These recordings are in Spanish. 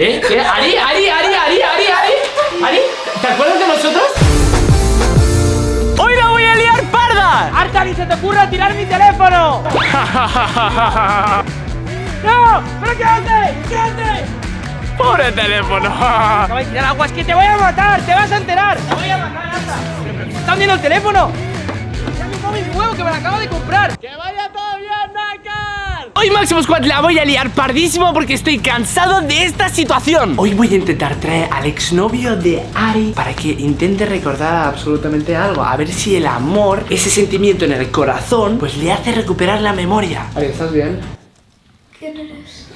¿Eh? ¿Qué? ¿Ari? ¿Ari? ¿Ari? ¿Ari? ¿Ari? ¿Ari? ¿Ari? ¿Te acuerdas de nosotros? ¡Hoy la voy a liar parda! ¡Arta, ni se te ocurra tirar mi teléfono! ¡No! ¡Pero quédate! ¡Quédate! ¡Pobre teléfono! Acaba de tirar agua, es que te voy a matar, te vas a enterar. Te voy a matar, Arta. ¿Pero qué está viendo el teléfono? ¡Ya mi móvil nuevo que me lo acabo de comprar! ¡Que vaya todo bien, Nakar! Hoy Máximo Squad la voy a liar pardísimo porque estoy cansado de esta situación Hoy voy a intentar traer al exnovio de Ari Para que intente recordar absolutamente algo A ver si el amor, ese sentimiento en el corazón Pues le hace recuperar la memoria Ari, ¿estás bien? ¿Quién eres?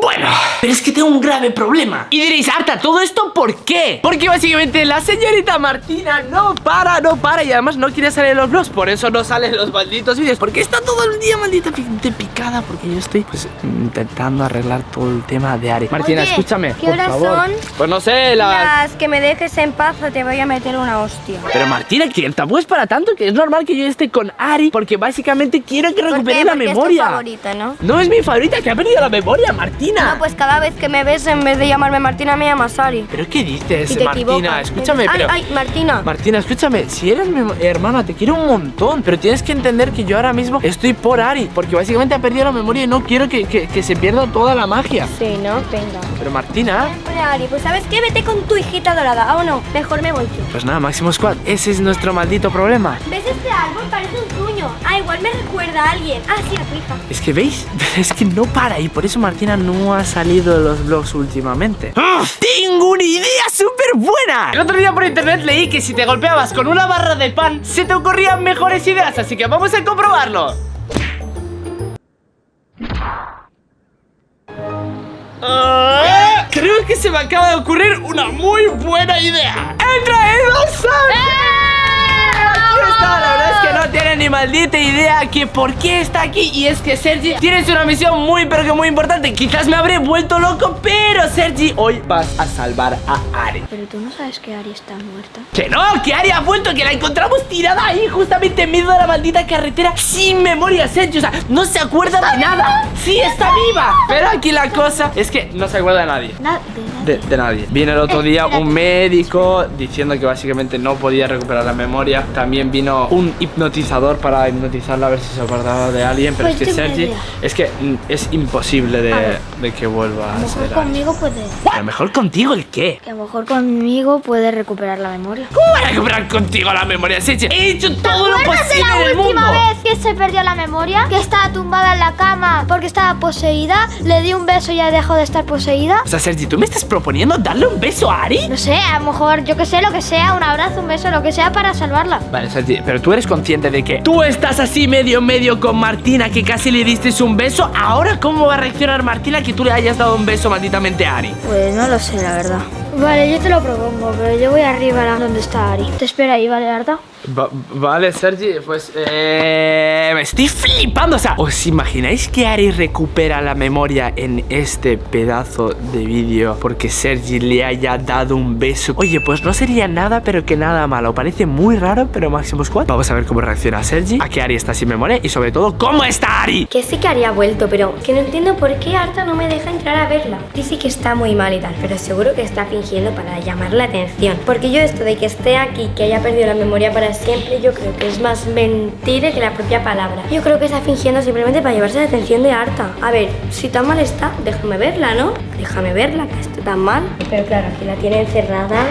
Bueno, pero es que tengo un grave problema Y diréis, Arta, ¿todo esto por qué? Porque básicamente la señorita Martina no para, no para Y además no quiere salir en los vlogs Por eso no salen los malditos vídeos Porque está todo el día maldita pi- picada Porque yo estoy pues intentando arreglar todo el tema de Ari Martina, Oye, escúchame, ¿qué por horas favor son? Pues no sé, las... Las que me dejes en paz o te voy a meter una hostia. Pero Martina, que tampoco es para tanto Que es normal que yo esté con Ari Porque básicamente quiero que ¿Por recupere qué? la memoria es tu favorita, ¿no? No es mi favorita, que ha perdido la memoria, Martina No, pues cada vez que me ves, en vez de llamarme Martina, me llamas Ari. ¿Pero qué dices, Martina? equivocas. Escúchame, ay, pero... Ay, Martina. Martina, escúchame, si eres mi hermana, te quiero un montón Pero tienes que entender que yo ahora mismo estoy por Ari Porque básicamente ha perdido la memoria y no quiero que, que- que se pierda toda la magia sí, ¿no? Venga. Pero Martina... Ari, pues ¿sabes qué? Vete con tu hijita dorada, ¿o no? Mejor me voy yo. Pues nada, Máximo Squad, ese es nuestro maldito problema ¿Ves este árbol? Parece un Ah, igual me recuerda a alguien. Ah, sí, a tu hija. Es que veis, es que no para y por eso Martina no ha salido de los vlogs últimamente. ¡Ah! ¡Tengo una idea súper buena! El otro día por internet leí que si te golpeabas con una barra de pan se te ocurrían mejores ideas, así que vamos a comprobarlo. Ah, creo que se me acaba de ocurrir una muy buena idea. ¡He traído Aquí está, la verdad es que no tiene ni maldita idea que por qué está aquí. Y es que Sergi tienes una misión muy pero que muy importante. Quizás me habré vuelto loco, pero Sergi Hoy vas a salvar a Ari. Pero tú no sabes que Ari está muerta. Que no, que Ari ha vuelto, que la encontramos tirada ahí Justamente en medio de la maldita carretera Sin memoria, Sergi, o sea, no se acuerda de nada. Sí, está viva. Pero aquí la cosa es que no se acuerda de nadie. Nada, de, de nadie. Viene el otro día un médico diciendo que básicamente no podía recuperar la memoria. También vino un hipnotizador para hipnotizarla a ver si se acordaba de alguien. Pero Pues es que una Sergi, es que mm, es imposible de, de que vuelva A a lo ser. conmigo puede. A lo mejor contigo el qué. Que a lo mejor conmigo puede recuperar la memoria. ¿Cómo voy a recuperar contigo la memoria, Sergi? He hecho todo lo posible en el mundo. vez que se perdió la memoria? Que estaba tumbada en la cama porque estaba poseída. Le di un beso y ya dejó de estar poseída. O sea, Sergi, ¿tú me estás proponiendo darle un beso a Ari? No sé, a lo mejor, yo que sé, lo que sea, un abrazo, un beso, lo que sea para salvarla. Vale, Sergi, pero tú eres consciente de que tú estás así medio medio con Martina, que casi le diste un beso. Ahora, ¿cómo va a reaccionar Martina que tú le hayas dado un beso malditamente a Ari? Pues no lo sé, la verdad. Vale, yo te lo propongo, pero yo voy arriba a donde está Ari. Te espera ahí, ¿vale, Arta? Vale, Sergi, pues eh, me estoy flipando. O sea, ¿os imagináis que Ari recupera la memoria en este pedazo de vídeo porque Sergi le haya dado un beso? Oye, pues no sería nada, pero que nada malo. Parece muy raro, pero Máximo Squad. Vamos a ver cómo reacciona Sergi, a que Ari está sin memoria y sobre todo, ¿cómo está Ari? Que sí que Ari ha vuelto, pero que no entiendo por qué Arta no me deja entrar a verla. Dice que está muy mal y tal, pero seguro que está fingiendo para llamar la atención. Porque yo esto de que esté aquí, que haya perdido la memoria para siempre, yo creo que es más mentira que la propia palabra. Yo creo que está fingiendo simplemente para llevarse la atención de Arta. A ver, si tan mal está, déjame verla, ¿no? Déjame verla, que está tan mal. Pero claro, aquí la tiene encerrada.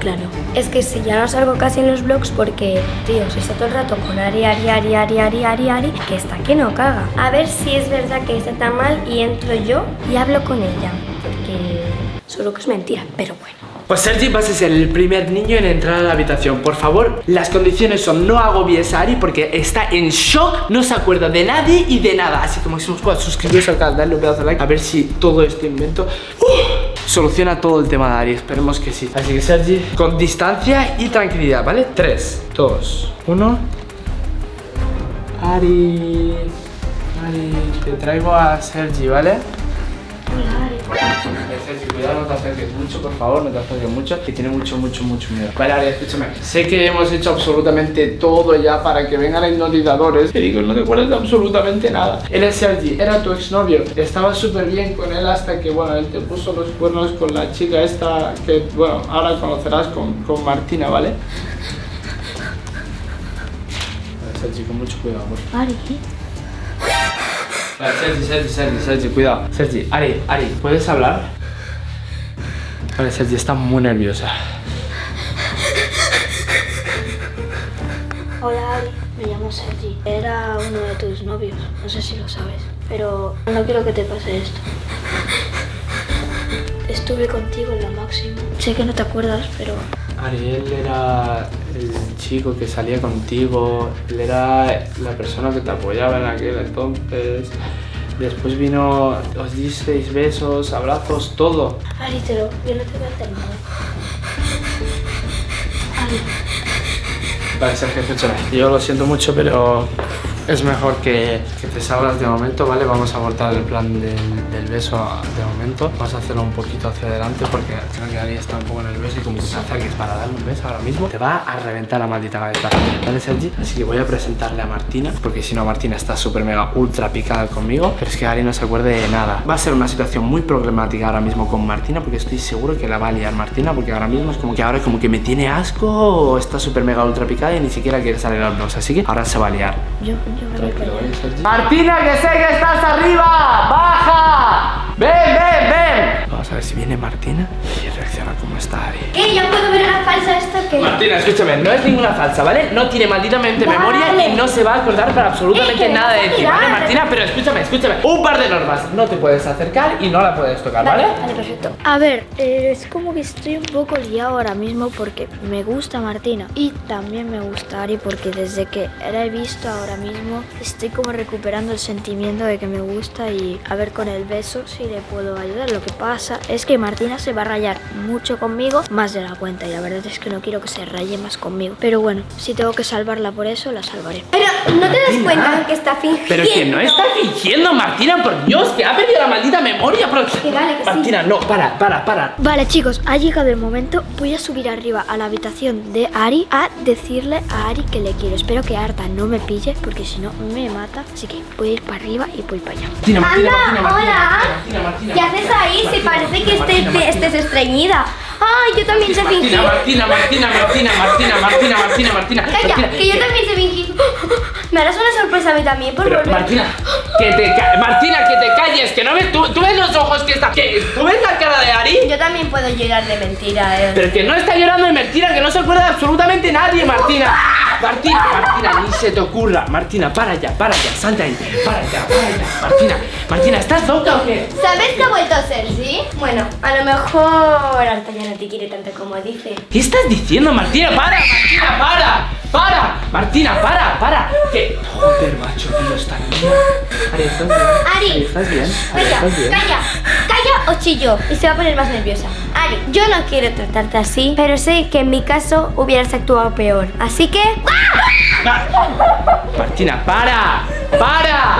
Claro. Es que si ya no salgo casi en los vlogs porque, tío, si está todo el rato con Ari, Ari, Ari, Ari, Ari, Ari, Ari, que está que no caga. A ver si es verdad que está tan mal y entro yo y hablo con ella. Porque solo que es mentira, pero bueno. Pues Sergi vas a ser el primer niño en entrar a la habitación Por favor, las condiciones son no agobies a Ari porque está en shock No se acuerda de nadie y de nada Así que Máximo Squad, suscribiros al canal, darle un pedazo de like A ver si todo este invento ¡uh! soluciona todo el tema de Ari Esperemos que sí Así que Sergi, con distancia y tranquilidad, ¿vale? 3, 2, 1 Ari... Ari, te traigo a Sergi, ¿vale? Hola, Ari. Sergi, cuidado, no te acerques mucho, por favor, no te acerques mucho, que tiene mucho, mucho, mucho miedo. Vale, Ari, escúchame. Sé que hemos hecho absolutamente todo ya para que vengan los hipnotizadores. Te digo, no te acuerdas de absolutamente nada. Él es Sergi, era tu exnovio. Estaba súper bien con él hasta que, bueno, él te puso los cuernos con la chica esta que, bueno, ahora conocerás con, con Martina, ¿vale? Sergi, con mucho cuidado, por favor. Ari, ¿qué? Sergi, Sergi, Sergi, Sergi, cuidado. Sergi, Ari, Ari, ¿puedes hablar? Vale, Sergi está muy nerviosa. Hola Ari, me llamo Sergi. Era uno de tus novios, no sé si lo sabes, pero no quiero que te pase esto. Estuve contigo en la máxima. Sé que no te acuerdas, pero Ari, él era el chico que salía contigo, él era la persona que te apoyaba en aquel entonces. Después vino, os disteis besos, abrazos, todo. Ari, te lo, yo no te voy a hacer nada. Ari, Vale, Sergio, escúchame. Yo lo siento mucho, pero es mejor que, que te salgas de momento, ¿vale? Vamos a abortar el plan del, beso de momento. Vamos a hacerlo un poquito hacia adelante porque creo que Ari está un poco nervioso y como que se acerques para darle un beso ahora mismo, te va a reventar la maldita cabeza. ¿Vale, Sergi? Así que voy a presentarle a Martina, porque si no, Martina está súper mega ultra picada conmigo, pero es que Ari no se acuerde de nada. Va a ser una situación muy problemática ahora mismo con Martina, porque estoy seguro que la va a liar Martina, porque ahora mismo es como que ahora como que me tiene asco o está súper mega ultra picada y ni siquiera quiere salir a los Así que ahora se va a liar. yo, Martina, que sé que estás arriba. Baja. Ven, ven, ven. Vamos a ver si viene Martina y reacciona como está Ari. ¿Qué? ¿Ya puedo ver una falsa esto que Martina, escúchame, no es ninguna falsa, ¿vale? No tiene malditamente Vale. memoria y no se va a acordar para absolutamente Eh, nada de ti, ¿vale. Martina? Pero escúchame, escúchame. Un par de normas. No te puedes acercar y no la puedes tocar, ¿vale? Vale, perfecto. A ver, eh, es como que estoy un poco liado ahora mismo porque me gusta Martina y también me gusta Ari porque desde que la he visto ahora mismo estoy como recuperando el sentimiento de que me gusta y a ver con el beso si le puedo ayudar. Lo que pasa es que Martina se va a rayar mucho conmigo, más de la cuenta y la verdad es que no quiero que se raye más conmigo. Pero bueno, si tengo que salvarla por eso, la salvaré. Pero no te das cuenta que está fingiendo. Pero que no está fingiendo, Martina, por Dios, que ha perdido la maldita memoria. Pero... Que vale, que sí. Martina, no, para, para, para. Vale chicos, ha llegado el momento. Voy a subir arriba a la habitación de Ari a decirle a Ari que le quiero. Espero que Arta no me pille porque si no me mata. Así que voy a ir para arriba y voy para allá. Martina, Martina, Martina, Anda, Martina, hola. Martina, Martina, ¿Qué haces ahí? Si parece que Martina, estés, Martina. estés estreñida. Ay, yo también sé Martina, fingir. Martina, Martina, Martina, Martina, Martina, Martina, Martina, Calla, Martina. que yo también sé fingir. Me harás una sorpresa a mí también por Pero volver. Martina, que te Martina, que te calles, que no ves tú, tú ves los ojos que está, que tú ves la cara de Ari, Yo también puedo llorar de mentira, eh. pero que no está llorando de mentira, que no se acuerda de absolutamente nadie, Martina. Martina, Martina, ni se te ocurra, Martina, para ya, para ya, salta ahí, para ya, para ya, Martina, Martina, ¿estás loca o qué? ¿Sabes que ha vuelto a ser, sí? Bueno, a lo mejor Arta ya no te quiere tanto como dice. ¿Qué estás diciendo, Martina? ¡Para, Martina, para! ¡Para! Martina, para, para. ¿Qué? Joder, macho, tío, está bien. Ari, ¿estás bien? Ari. ¿estás bien? Ari, Calla, ¿estás bien? calla, calla o chillo. Y se va a poner más nerviosa. Ari, yo no quiero tratarte así, pero sé que en mi caso hubieras actuado peor. Así que... Martina, para, para,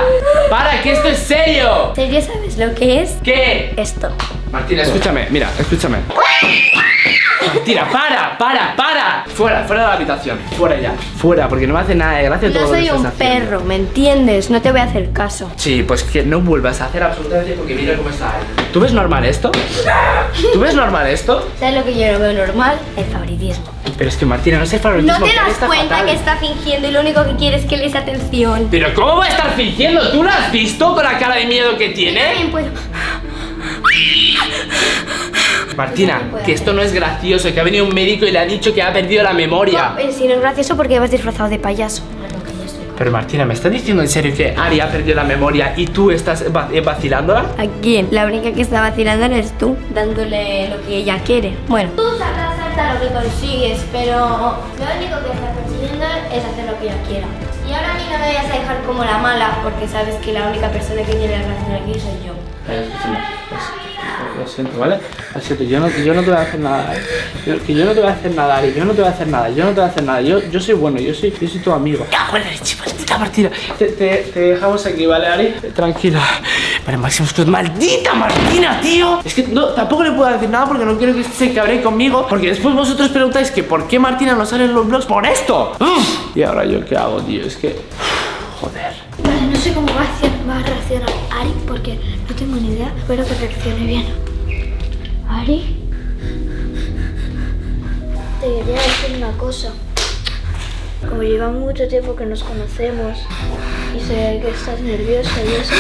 para, que esto es serio. ¿En serio sabes lo que es? ¿Qué? Esto. Martina, escúchame, mira, escúchame. Martina, para, para, para. Fuera, fuera de la habitación. Fuera ya. Fuera, porque no me hace nada de gracia todo No lo que soy estás un perro, ¿me entiendes? No te voy a hacer caso. Sí, pues que no vuelvas a hacer absolutamente porque mira cómo está él. ¿Tú ves normal esto? ¿Tú ves normal esto? ¿Sabes lo que yo no veo normal? El favoritismo. Pero es que Martina, no es el favoritismo. No te das cuenta fatal. que está fingiendo y lo único que quiere es que le des atención. Pero ¿cómo va a estar fingiendo? ¿Tú lo has visto con la cara de miedo que Yo tiene? también puedo. Martina, que esto no es gracioso, que ha venido un médico y le ha dicho que ha perdido la memoria. Eh, si no es gracioso porque vas disfrazado de payaso. Pero Martina, ¿me estás diciendo en serio que Ari ha perdido la memoria y tú estás eh, vacilándola? ¿A quién? La única que está vacilando eres tú, dándole lo que ella quiere. Bueno. Tú sabrás hasta lo que consigues, pero lo único que estás consiguiendo es hacer lo que ella quiera. Y ahora a mí no me vayas a dejar como la mala, porque sabes que la única persona que tiene la razón aquí soy yo. Eh, escúchame, Lo siento, ¿vale? Lo siento, yo no, yo no te voy a hacer nada, ¿eh? Yo- que yo no te voy a hacer nada, Ari, yo no te voy a hacer nada, yo no te voy a hacer nada, yo, yo soy bueno, yo soy, yo soy tu amigo. Leche, maldita Martina. Te, te, te dejamos aquí, ¿vale, Ari? Tranquila. Vale, Máximo Squad, maldita Martina, tío Es que no, tampoco le puedo decir nada porque no quiero que se cabre conmigo Porque después vosotros preguntáis que por qué Martina no sale en los vlogs por esto Uf. Y ahora yo qué hago, tío, es que... Joder Vale, no sé cómo va a, hacer- va a reaccionar Ari porque no tengo ni idea. Espero que reaccione bien. Te quería decir una cosa. Como lleva mucho tiempo que nos conocemos y sé que estás nerviosa y eso,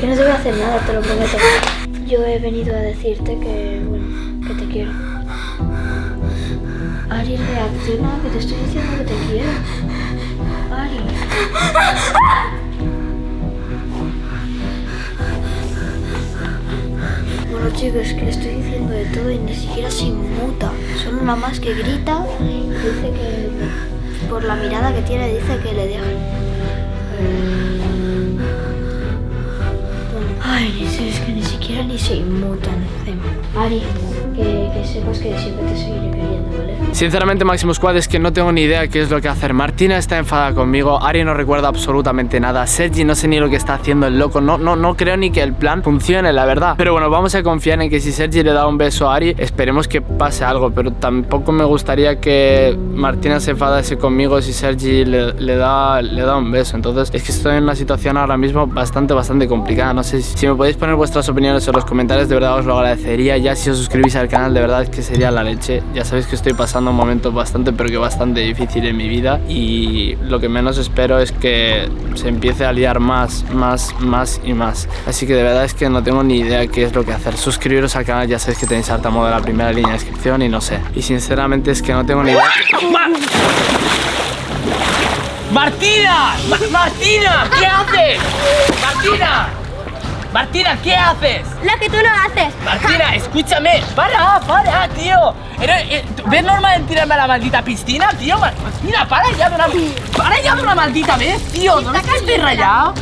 que no te voy a hacer nada, te lo prometo. Yo he venido a decirte que, bueno, que te quiero. Ari, reacciona, que te estoy diciendo que te quiero. Bueno chicos, que le estoy diciendo de todo y ni siquiera se inmuta. Solo nada más que grita y dice que por la mirada que tiene dice que le deja. Ay, es que ni siquiera ni se inmutan. Ari, que, sepas que siempre te seguiré queriendo, ¿vale? Sinceramente, Máximo Squad, es que no tengo ni idea qué es lo que hacer. Martina está enfadada conmigo, Ari no recuerda absolutamente nada, Sergi no sé ni lo que está haciendo el loco, no, no, no creo ni que el plan funcione, la verdad. Pero bueno, vamos a confiar en que si Sergi le da un beso a Ari, esperemos que pase algo, pero tampoco me gustaría que Martina se enfadase conmigo si Sergi le, le da, le da un beso. Entonces, es que estoy en una situación ahora mismo bastante, bastante complicada. No sé si, si me podéis poner vuestras opiniones en los comentarios, de verdad os lo agradecería. Ya si os suscribís al canal, de verdad es que sería la leche. Ya sabéis que estoy pasando un momento bastante, pero que bastante difícil en mi vida. Y lo que menos espero es que se empiece a liar más, más, más y más. Así que de verdad es que no tengo ni idea qué es lo que hacer. Suscribiros al canal, ya sabéis que tenéis harta modo en la primera línea de descripción y no sé. Y sinceramente es que no tengo ni idea. Ma- ¡Martina! Ma- ¡Martina! ¿Qué haces? ¡Martina! ¡Martina, ¿qué haces? Lo que tú no haces. Martina, escúchame. Para, para, tío. Eh, ¿Ves normal en tirarme a la maldita piscina, tío? Ma- Martina, para ya de una, para ya de una maldita vez, tío. ¿No ves que estoy rayado?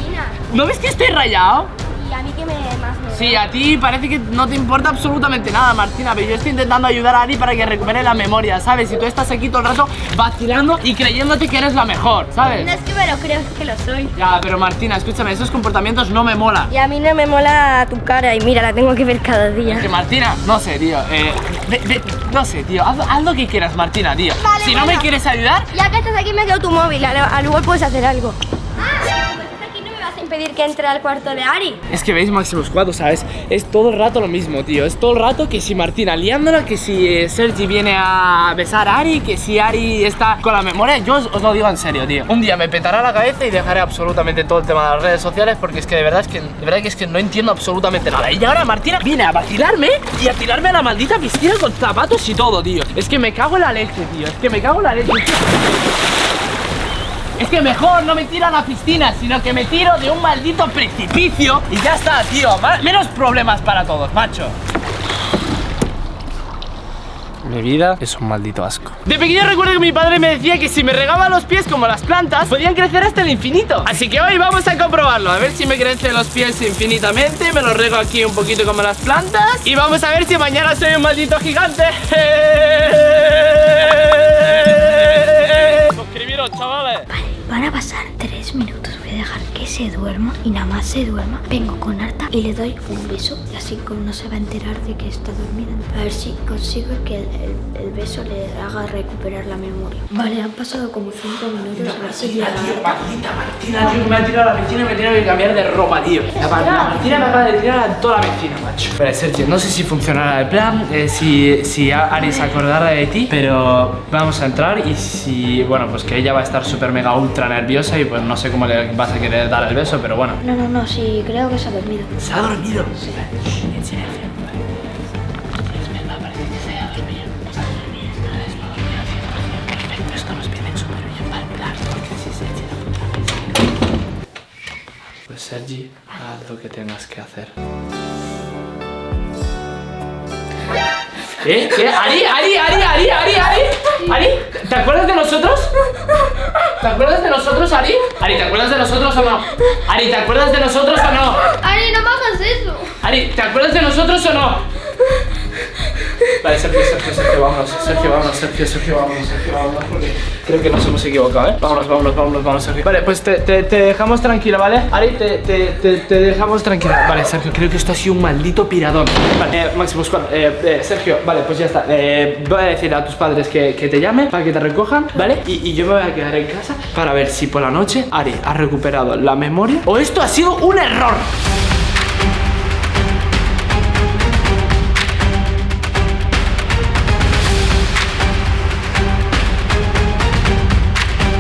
¿No ves que estoy rayado? Sí, a ti parece que no te importa absolutamente nada, Martina, pero yo estoy intentando ayudar a Ari para que recupere la memoria, ¿sabes? Y tú estás aquí todo el rato vacilando y creyéndote que eres la mejor, ¿sabes? No es que me lo creo, es que lo soy. Ya, pero Martina, escúchame, esos comportamientos no me molan. Y a mí no me mola tu cara y mira, la tengo que ver cada día. Que Martina, no sé, tío, eh, no sé, tío, haz, haz lo que quieras, Martina, tío. Vale, si no me quieres ayudar, Ya que estás aquí me quedo tu móvil, al, al igual puedes hacer algo. Impedir que entre al cuarto de Ari. Es que veis Máximos 4, ¿sabes? Es todo el rato lo mismo, tío. Es todo el rato que si Martina liándola, que si eh, Sergi viene a besar a Ari, que si Ari está con la memoria. Yo os, lo digo en serio, tío. Un día me petará la cabeza y dejaré absolutamente todo el tema de las redes sociales porque es que de verdad es que, de verdad es que no entiendo absolutamente nada. Y ahora Martina viene a vacilarme y a tirarme a la maldita piscina con zapatos y todo, tío. Es que me cago en la leche, tío. Es que me cago en la leche. tío. Es que mejor no me tiro a la piscina, sino que me tiro de un maldito precipicio y ya está, tío. Menos problemas para todos, macho. Mi vida es un maldito asco. De pequeño recuerdo que mi padre me decía que si me regaba los pies como las plantas, podían crecer hasta el infinito. Así que hoy vamos a comprobarlo. A ver si me crecen los pies infinitamente. Me los rego aquí un poquito como las plantas. Y vamos a ver si mañana soy un maldito gigante. Suscribiros, chavales. Van a pasar tres minutos. Dejar que se duerma y nada más se duerma. Vengo con Arta y le doy un beso. Y así como no se va a enterar de que está dormida. A ver si consigo que el, el- el beso le haga recuperar la memoria. Vale, han pasado como cinco minutos. A ver si llega Arta. Maldita Martina, tío, me ha tirado a la piscina y me tengo que cambiar de ropa, tío. La, ma- la Martina me acaba de tirar a toda la piscina, macho. Pero Sergio, no sé si funcionará el plan, eh, si, si Ari se acordará de ti, pero vamos a entrar y si, bueno, pues que ella va a estar súper mega ultra nerviosa y pues no sé cómo le vas a querer dar el beso, pero bueno. No, no, no, sí, creo que se ha dormido. Se ha dormido. En silencio. Es verdad, parece que se haya dormido. Se ha dormido, vale, se ha dormido. Perfecto, esto nos viene súper bien para el plan, porque si Sergi no funciona, Pues Sergi, haz lo que tengas que hacer. ¿Eh? ¿Qué? ¿Ari? ¿Ari? ¿Ari? ¿Ari? ¿Ari? ¿Ari? ¿Ari? ¿Te acuerdas de nosotros? ¿Te acuerdas de nosotros, Ari? Ari, ¿te acuerdas de nosotros o no? Ari, ¿te acuerdas de nosotros o no? Ari, no me hagas eso. Ari, ¿te acuerdas de nosotros o no? Vale, Sergio, Sergio, Sergio, vámonos, Sergio, vámonos, Sergio, Sergio, vámonos, Sergio, vámonos, porque creo que nos hemos equivocado, ¿eh? Vámonos, vámonos, vámonos, vámonos, Sergio. Vale, pues te, te, te dejamos tranquila, ¿vale? Ari, te, te, te, dejamos tranquila. Vale, Sergio, creo que esto ha sido un maldito piradón. Vale, eh, Máximo Squad, eh, eh, Sergio, vale, pues ya está. Eh, voy a decir a tus padres que, que te llamen para que te recojan, ¿vale? Y, y yo me voy a quedar en casa para ver si por la noche Ari ha recuperado la memoria o esto ha sido un error.